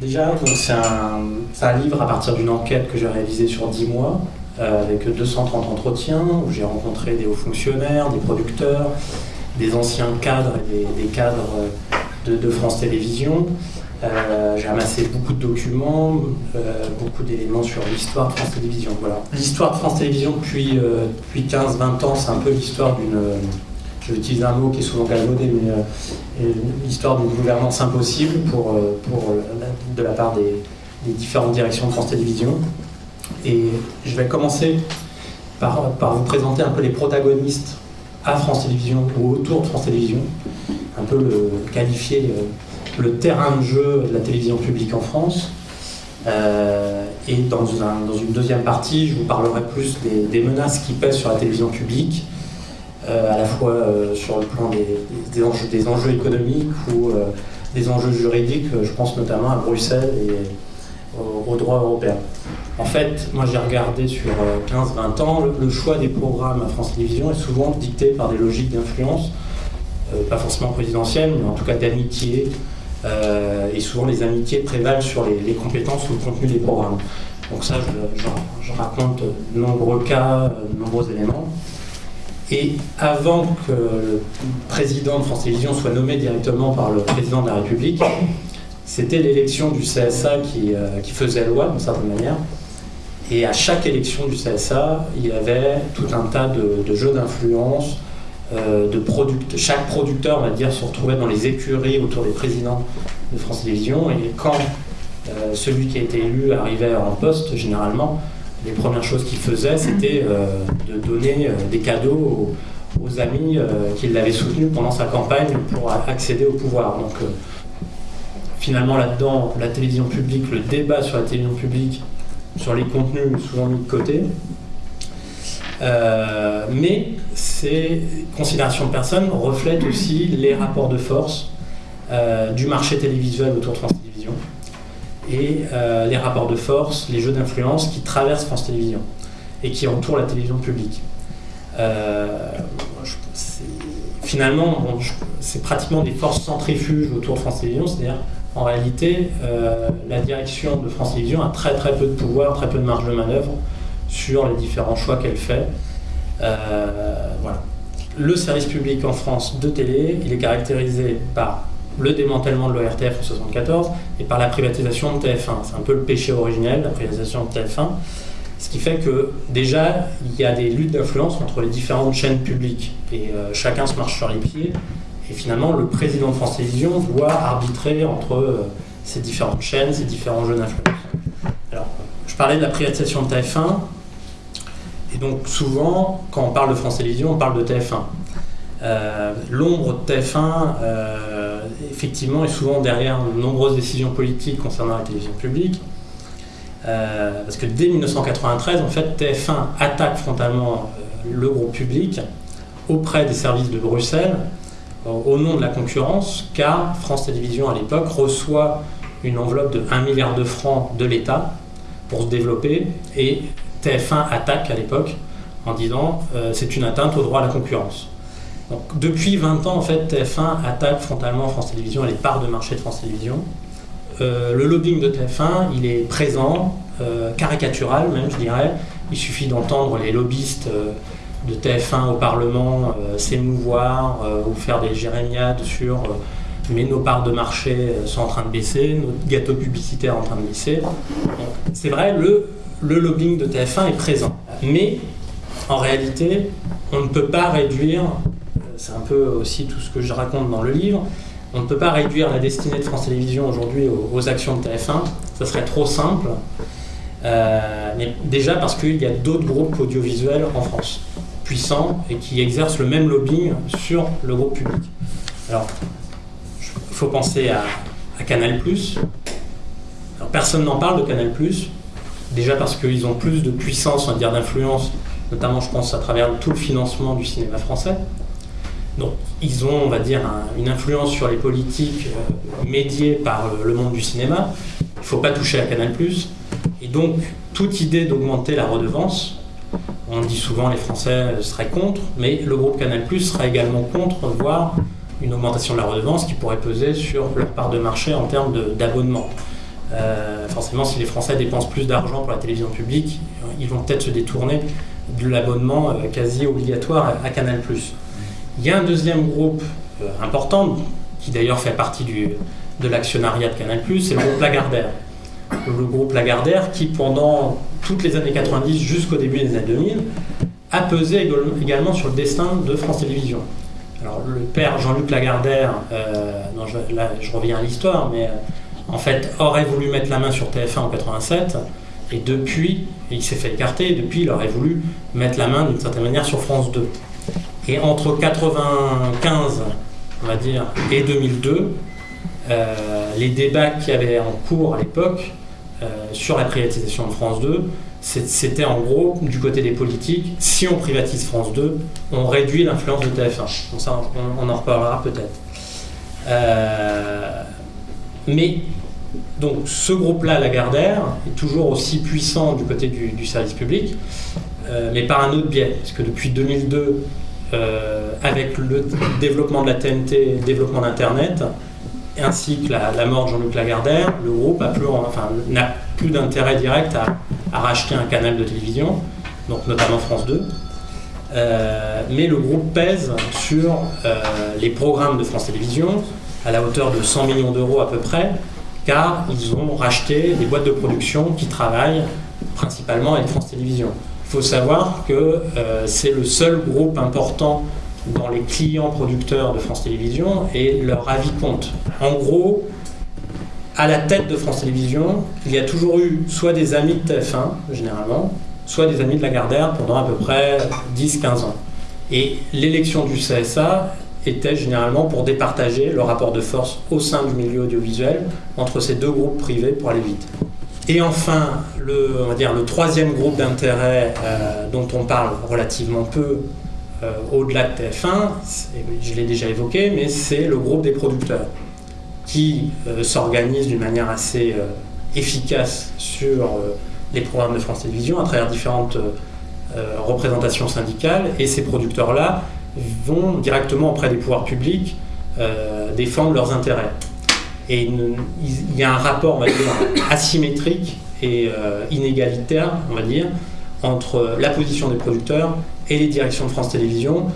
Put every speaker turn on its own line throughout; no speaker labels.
Déjà, c'est un, livre à partir d'une enquête que j'ai réalisée sur 10 mois, euh, avec 230 entretiens, où j'ai rencontré des hauts fonctionnaires, des producteurs, des anciens cadres et des, cadres euh, de, France Télévisions. Euh, j'ai amassé beaucoup de documents, beaucoup d'éléments sur l'histoire de France Télévisions. L'histoire de France Télévisions depuis, depuis 15-20 ans, c'est un peu l'histoire d'une utiliser un mot qui est souvent galvaudé, mais euh, l'histoire d'une gouvernance impossible pour, euh, pour, euh, de la part des, différentes directions de France Télévisions. Et je vais commencer par, vous présenter un peu les protagonistes à France Télévisions ou autour de France Télévisions, un peu qualifier le, terrain de jeu de la télévision publique en France. et dans, dans, une deuxième partie, je vous parlerai plus des, menaces qui pèsent sur la télévision publique, à la fois euh, sur le plan des, enjeux, des enjeux, économiques ou euh, des enjeux juridiques, je pense notamment à Bruxelles et au, droit européen. En fait, moi j'ai regardé sur 15-20 ans, le, choix des programmes à France Télévisions est souvent dicté par des logiques d'influence, pas forcément présidentielles, mais en tout cas d'amitié, et souvent les amitiés prévalent sur les, compétences ou le contenu des programmes. Donc ça, je, je raconte de nombreux cas, de nombreux éléments. Et avant que le président de France Télévisions soit nommé directement par le président de la République, c'était l'élection du CSA qui, euh, qui, faisait loi d'une certaine manière. Et à chaque élection du CSA, il y avait tout un tas de, jeux d'influence, euh, de chaque producteur, on va dire, se retrouvait dans les écuries autour des présidents de France Télévisions. Et quand euh, celui qui a été élu arrivait en poste, généralement, les premières choses qu'il faisait, c'était euh, de donner euh, des cadeaux aux, amis euh, qui l'avaient soutenu pendant sa campagne pour accéder au pouvoir. Donc finalement là-dedans, la télévision publique, le débat sur la télévision publique, sur les contenus souvent mis de côté. mais ces considérations de personnes reflètent aussi les rapports de force du marché télévisuel autour de France Télévisions et euh, les rapports de force, les jeux d'influence qui traversent France Télévisions et qui entourent la télévision publique. Euh, finalement, c'est pratiquement des forces centrifuges autour de France Télévisions, c'est-à-dire en réalité, euh, la direction de France Télévisions a très très peu de pouvoir, très peu de marge de manœuvre sur les différents choix qu'elle fait. voilà. Le service public en France de télé, il est caractérisé par le démantèlement de l'ORTF en 1974 et par la privatisation de TF1. C'est un peu le péché originel, la privatisation de TF1. Ce qui fait que déjà, il y a des luttes d'influence entre les différentes chaînes publiques et euh, chacun se marche sur les pieds. Et finalement, le président de France Télévisions doit arbitrer entre euh, ces différentes chaînes, ces différents jeux d'influence. Alors, je parlais de la privatisation de TF1. Et donc, souvent, quand on parle de France Télévisions, on parle de TF1. Euh, l'ombre de TF1, euh, effectivement, est souvent derrière de nombreuses décisions politiques concernant la télévision publique. Euh, parce que dès 1993, en fait, TF1 attaque frontalement le groupe public auprès des services de Bruxelles au nom de la concurrence, car France Télévisions à l'époque reçoit une enveloppe de 1 milliard de francs de l'État pour se développer et TF1 attaque à l'époque en disant c'est une atteinte au droit à la concurrence depuis 20 ans, en fait, TF1 attaque frontalement France Télévisions et les parts de marché de France Télévisions. Euh, le lobbying de TF1, il est présent, euh, caricatural même, je dirais. Il suffit d'entendre les lobbyistes euh, de TF1 au Parlement s'émouvoir ou faire des jérémiades sur mais nos parts de marché sont en train de baisser, nos gâteaux publicitaires en train de baisser. C'est vrai, le lobbying de TF1 est présent. Mais en réalité, on ne peut pas réduire c'est un peu aussi tout ce que je raconte dans le livre. On ne peut pas réduire la destinée de France Télévisions aujourd'hui aux, actions de TF1, ça serait trop simple. Euh, mais déjà parce qu'il y a d'autres groupes audiovisuels en France, puissants et qui exercent le même lobbying sur le groupe public. Alors, il faut penser à, Canal+. Alors, personne n'en parle de Canal+, déjà parce qu'ils ont plus de puissance, on va dire, d'influence, notamment je pense à travers tout le financement du cinéma français. Donc, ils ont, on va dire, une influence sur les politiques euh, médiées par le, monde du cinéma. Il ne faut pas toucher à Canal+. Et donc, toute idée d'augmenter la redevance, on dit souvent les Français seraient contre, mais le groupe Canal+, sera également contre, voire une augmentation de la redevance qui pourrait peser sur leur part de marché en termes d'abonnement. Euh, forcément, si les Français dépensent plus d'argent pour la télévision publique, ils vont peut-être se détourner de l'abonnement euh, quasi obligatoire à Canal+. Il y a un deuxième groupe euh, important, qui d'ailleurs fait partie de l'actionnariat de Canal+, c'est le groupe Lagardère. Le groupe Lagardère qui, pendant toutes les années 90 jusqu'au début des années 2000, a pesé également sur le destin de France Télévisions. Alors, le père Jean-Luc Lagardère, je, là je reviens à l'histoire, mais en fait, aurait voulu mettre la main sur TF1 en 87, et depuis, il s'est fait écarter, et depuis, il aurait voulu mettre la main d'une certaine manière sur France 2. Et entre 95, on va dire, et 2002, euh, les débats qu'il y avait en cours à l'époque euh, sur la privatisation de France 2, c'était en gros, du côté des politiques, si on privatise France 2, on réduit l'influence de TF1. Donc ça, on, en reparlera peut-être. Euh, mais donc ce groupe-là, Lagardère, est toujours aussi puissant du côté du, service public, mais par un autre biais. Parce que depuis 2002, euh, avec le développement de la TNT, le développement d'Internet, ainsi que la, mort de Jean-Luc Lagardère, le groupe n'a plus, d'intérêt direct à, racheter un canal de télévision, donc notamment France 2. Euh, mais le groupe pèse sur les programmes de France Télévisions à la hauteur de 100 millions d'euros à peu près, car ils ont racheté des boîtes de production qui travaillent principalement avec France Télévisions. Il faut savoir que euh, c'est le seul groupe important dans les clients producteurs de France Télévisions et leur avis compte. En gros, à la tête de France Télévisions, il y a toujours eu soit des amis de TF1, généralement, soit des amis de Lagardère pendant à peu près 10-15 ans. Et l'élection du CSA était généralement pour départager le rapport de force au sein du milieu audiovisuel entre ces deux groupes privés pour aller vite. Et enfin, le, troisième groupe d'intérêt euh, dont on parle relativement peu euh, au-delà de TF1, je l'ai déjà évoqué, mais c'est le groupe des producteurs qui euh, s'organise d'une manière assez efficace sur les programmes de France Télévisions à travers différentes représentations syndicales. Et ces producteurs-là vont directement auprès des pouvoirs publics défendre leurs intérêts. Et il y a un rapport, on va dire, asymétrique et euh, inégalitaire, on va dire, entre la position des producteurs et les directions de France Télévisions,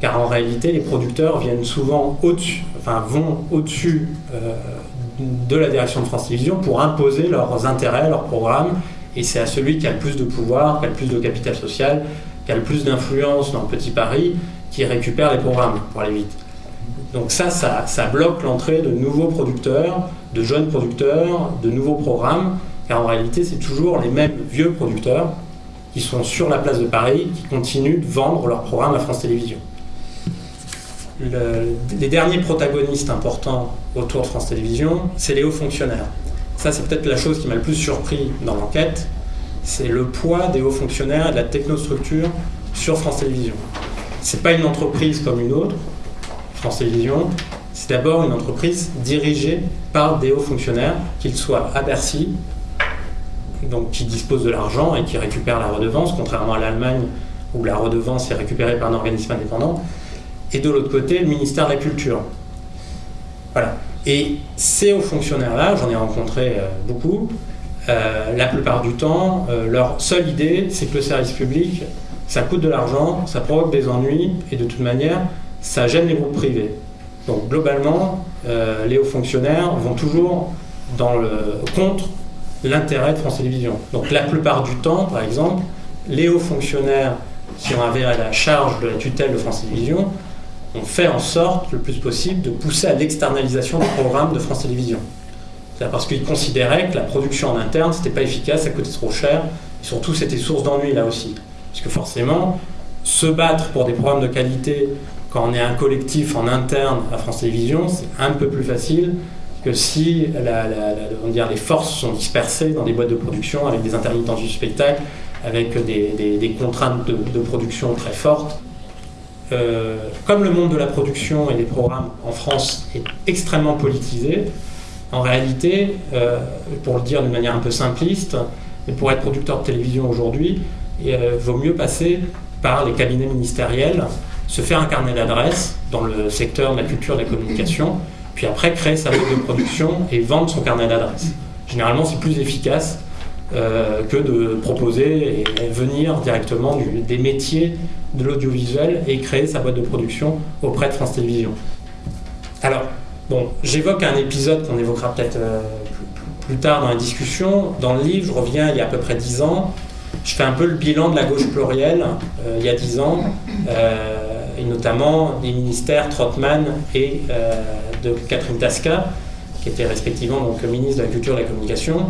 car en réalité, les producteurs viennent souvent au-dessus, vont au-dessus euh, de la direction de France Télévisions pour imposer leurs intérêts, leurs programmes, et c'est à celui qui a le plus de pouvoir, qui a le plus de capital social, qui a le plus d'influence dans le petit Paris, qui récupère les programmes pour aller vite. Donc ça, ça, bloque l'entrée de nouveaux producteurs, de jeunes producteurs, de nouveaux programmes, car en réalité, c'est toujours les mêmes vieux producteurs qui sont sur la place de Paris, qui continuent de vendre leurs programmes à France Télévisions. les derniers protagonistes importants autour de France Télévisions, c'est les hauts fonctionnaires. Ça, c'est peut-être la chose qui m'a le plus surpris dans l'enquête, c'est le poids des hauts fonctionnaires et de la technostructure sur France Télévisions. C'est pas une entreprise comme une autre, France Télévisions. C'est d'abord une entreprise dirigée par des hauts fonctionnaires, qu'ils soient à Bercy, donc qui disposent de l'argent et qui récupèrent la redevance, contrairement à l'Allemagne où la redevance est récupérée par un organisme indépendant, et de l'autre côté, le ministère de la Culture. Voilà. Et ces hauts fonctionnaires-là, j'en ai rencontré euh, beaucoup, euh, la plupart du temps, euh, leur seule idée, c'est que le service public ça coûte de l'argent, ça provoque des ennuis, et de toute manière, ça gêne les groupes privés. Donc globalement, euh, les hauts fonctionnaires vont toujours contre l'intérêt de France Télévisions. Donc la plupart du temps, par exemple, les hauts fonctionnaires qui ont avéré la charge de la tutelle de France Télévisions ont fait en sorte le plus possible de pousser à l'externalisation du programme de France Télévisions. C'est parce qu'ils considéraient que la production en interne, c'était pas efficace, ça coûtait trop cher, et surtout c'était source d'ennui là aussi. Parce que forcément, se battre pour des programmes de qualité quand on est un collectif en interne à France Télévisions, c'est un peu plus facile que si les forces sont dispersées dans des boîtes de production avec des intermittents du spectacle, avec des, contraintes de, production très fortes. Euh, comme le monde de la production et des programmes en France est extrêmement politisé, en réalité, euh, pour le dire d'une manière un peu simpliste, pour être producteur de télévision aujourd'hui, euh, vaut mieux passer par les cabinets ministériels se faire un carnet d'adresses dans le secteur de la culture de la communication, puis après créer sa boîte de production et vendre son carnet d'adresses. Généralement, c'est plus efficace euh, que de proposer et venir directement des métiers de l'audiovisuel et créer sa boîte de production auprès de France Télévisions. Alors, bon, j'évoque un épisode qu'on évoquera peut-être euh, plus, tard dans la discussion. Dans le livre, je reviens il y a à peu près dix ans. Je fais un peu le bilan de la gauche plurielle euh, il y a dix ans, et notamment des ministères Trotman et de Catherine Tasca, qui étaient respectivement donc ministre de la Culture et de la Communication.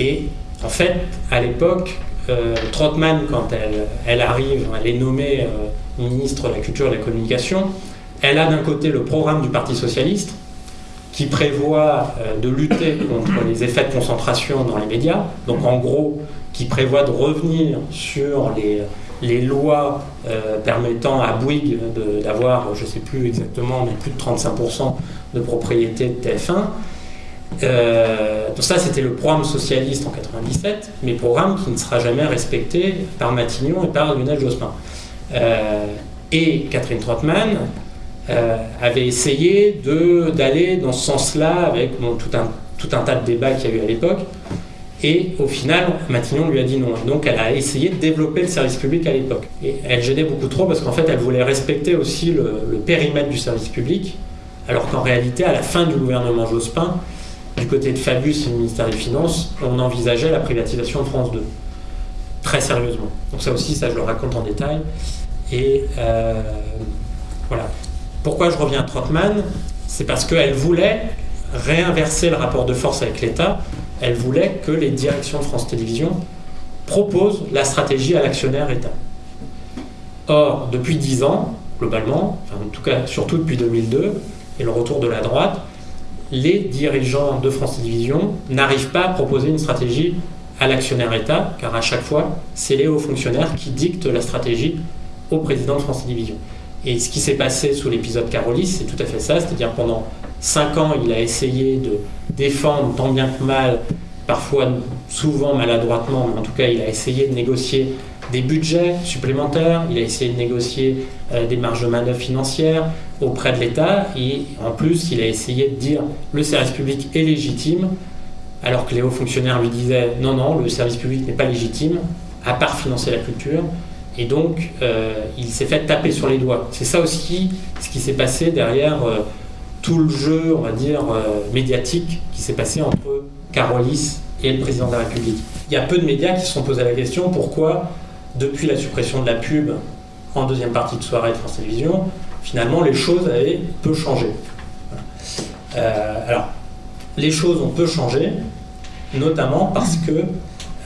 Et en fait, à l'époque, euh, Trotman, quand elle, elle, arrive, elle est nommée euh, ministre de la Culture et de la Communication, elle a d'un côté le programme du Parti Socialiste, qui prévoit euh, de lutter contre les effets de concentration dans les médias, donc en gros, qui prévoit de revenir sur les, les lois permettant à Bouygues d'avoir, je ne sais plus exactement, mais plus de 35% de propriété de TF1. Euh, ça, c'était le programme socialiste en 97, mais programme qui ne sera jamais respecté par Matignon et par Lionel Jospin. Euh, et Catherine Trottmann euh, avait essayé d'aller dans ce sens-là avec tout, un, tout un tas de débats qu'il y a eu à l'époque. Et au final, Matignon lui a dit non. Donc elle a essayé de développer le service public à l'époque. Et elle gênait beaucoup trop parce qu'en fait, elle voulait respecter aussi le, périmètre du service public, alors qu'en réalité, à la fin du gouvernement Jospin, du côté de Fabius et du ministère des Finances, on envisageait la privatisation de France 2. Très sérieusement. Donc ça aussi, ça je le raconte en détail. Et euh, voilà. Pourquoi je reviens à Trotman? C'est parce qu'elle voulait réinverser le rapport de force avec l'État. Elle voulait que les directions de France Télévisions proposent la stratégie à l'actionnaire État. Or, depuis dix ans, globalement, en tout cas surtout depuis 2002, et le retour de la droite, les dirigeants de France Télévisions n'arrivent pas à proposer une stratégie à l'actionnaire État, car à chaque fois, c'est les hauts fonctionnaires qui dictent la stratégie au président de France Télévisions. Et ce qui s'est passé sous l'épisode Carolis, c'est tout à fait ça, c'est-à-dire pendant cinq ans, il a essayé de défendre tant bien que mal, parfois souvent maladroitement, mais en tout cas, il a essayé de négocier des budgets supplémentaires, il a essayé de négocier euh, des marges de manœuvre financières auprès de l'État et en plus il a essayé de dire le service public est légitime alors que les hauts fonctionnaires lui disaient non non le service public n'est pas légitime à part financer la culture et donc euh, il s'est fait taper sur les doigts. C'est ça aussi ce qui s'est passé derrière euh, tout le jeu on va dire médiatique qui s'est passé entre Carolis et le président de la République. Il y a peu de médias qui se sont posés la question pourquoi depuis la suppression de la pub en deuxième partie de soirée de France Télévisions, finalement, les choses avaient peu changé. Euh, alors, les choses ont peu changé, notamment parce que,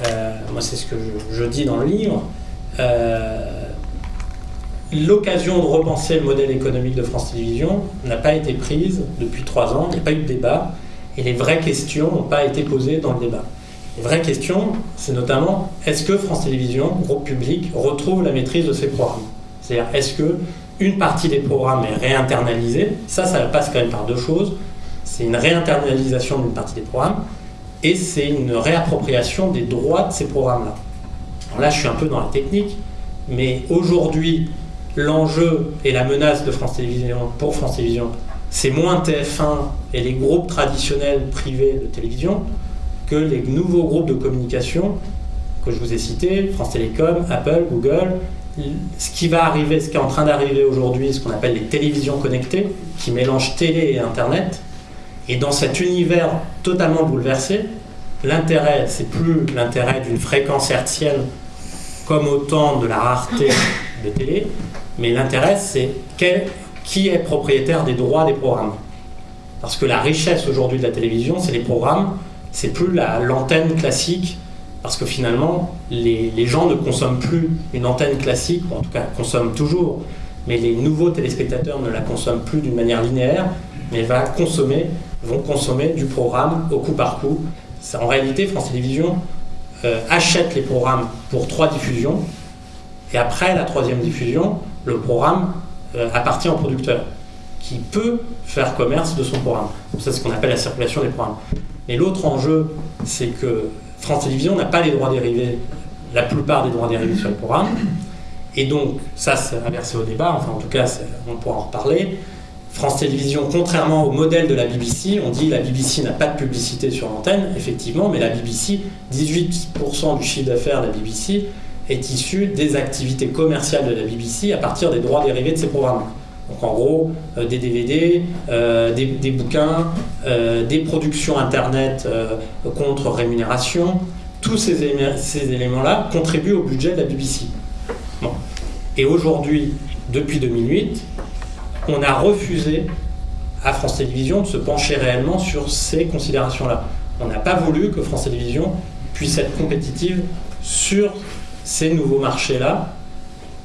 euh, moi c'est ce que je, dis dans le livre, euh, l'occasion de repenser le modèle économique de France Télévisions n'a pas été prise depuis trois ans, il n'y a pas eu de débat, et les vraies questions n'ont pas été posées dans le débat. Une vraie question, c'est notamment est-ce que France Télévisions, groupe public, retrouve la maîtrise de ses programmes? C'est-à-dire, est-ce que une partie des programmes est réinternalisée? Ça, ça passe quand même par deux choses. C'est une réinternalisation d'une partie des programmes et c'est une réappropriation des droits de ces programmes-là. Là, je suis un peu dans la technique, mais aujourd'hui, l'enjeu et la menace de France Télévisions pour France Télévisions, c'est moins TF1 et les groupes traditionnels privés de télévision, que les nouveaux groupes de communication que je vous ai cités, France Télécom, Apple, Google, ce qui va arriver, ce qui est en train d'arriver aujourd'hui, ce qu'on appelle les télévisions connectées, qui mélangent télé et Internet. Et dans cet univers totalement bouleversé, l'intérêt, c'est plus l'intérêt d'une fréquence hertzienne comme au temps de la rareté de télé, mais l'intérêt, c'est qui est propriétaire des droits des programmes. Parce que la richesse aujourd'hui de la télévision, c'est les programmes c'est plus l'antenne classique, parce que finalement, les, gens ne consomment plus une antenne classique, ou en tout cas consomment toujours, mais les nouveaux téléspectateurs ne la consomment plus d'une manière linéaire, mais va consommer, vont consommer du programme au coup par coup. En réalité, France Télévisions euh, achète les programmes pour trois diffusions, et après la troisième diffusion, le programme euh, appartient au producteur, qui peut faire commerce de son programme. C'est ce qu'on appelle la circulation des programmes. Et l'autre enjeu, c'est que France Télévisions n'a pas les droits dérivés, la plupart des droits dérivés sur le programme. Et donc, ça, c'est inversé au débat, enfin en tout cas, on pourra en reparler. France Télévisions, contrairement au modèle de la BBC, on dit la BBC n'a pas de publicité sur l'antenne, effectivement, mais la BBC, 18% du chiffre d'affaires de la BBC est issu des activités commerciales de la BBC à partir des droits dérivés de ses programmes. Donc en gros, euh, des DVD, euh, des, bouquins, euh, des productions Internet contre rémunération, tous ces, éléments-là contribuent au budget de la BBC. Et aujourd'hui, depuis 2008, on a refusé à France Télévisions de se pencher réellement sur ces considérations-là. On n'a pas voulu que France Télévisions puisse être compétitive sur ces nouveaux marchés-là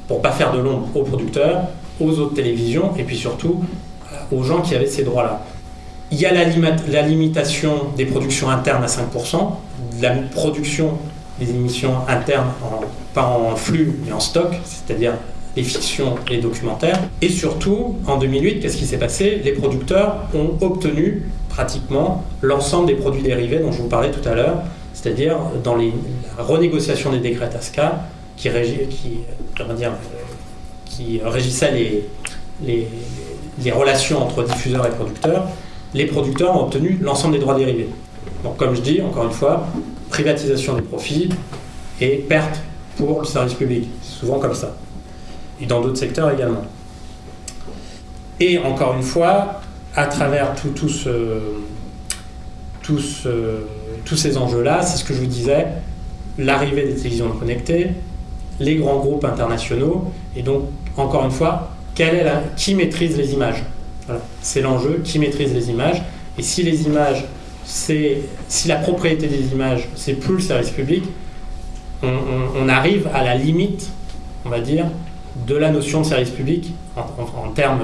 pour pas faire de l'ombre aux producteurs, aux autres télévisions et puis surtout euh, aux gens qui avaient ces droits-là. Il y a la, la, limitation des productions internes à 5%, la production des émissions internes, pas en flux mais en stock, c'est-à-dire les fictions et les documentaires. Et surtout, en 2008, qu'est-ce qui s'est passé? Les producteurs ont obtenu pratiquement l'ensemble des produits dérivés dont je vous parlais tout à l'heure, c'est-à-dire dans la renégociation des décrets TASCA qui, qui, dire, qui régissait les, relations entre diffuseurs et producteurs, les producteurs ont obtenu l'ensemble des droits dérivés. Donc comme je dis, encore une fois, privatisation des profits et perte pour le service public. C'est souvent comme ça et dans d'autres secteurs également. Et encore une fois, à travers tout, tout ce, tous ces enjeux-là, c'est ce que je vous disais, l'arrivée des télévisions connectées, les grands groupes internationaux, et donc, encore une fois, qui maîtrise les images? C'est l'enjeu, qui maîtrise les images, et si les images, c'est si la propriété des images, c'est plus le service public, on arrive à la limite, on va dire, de la notion de service public en, termes,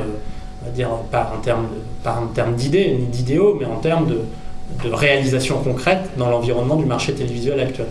on va dire, pas en termes d'idées ni d'idéaux, mais en termes de, de réalisation concrète dans l'environnement du marché télévisuel actuel.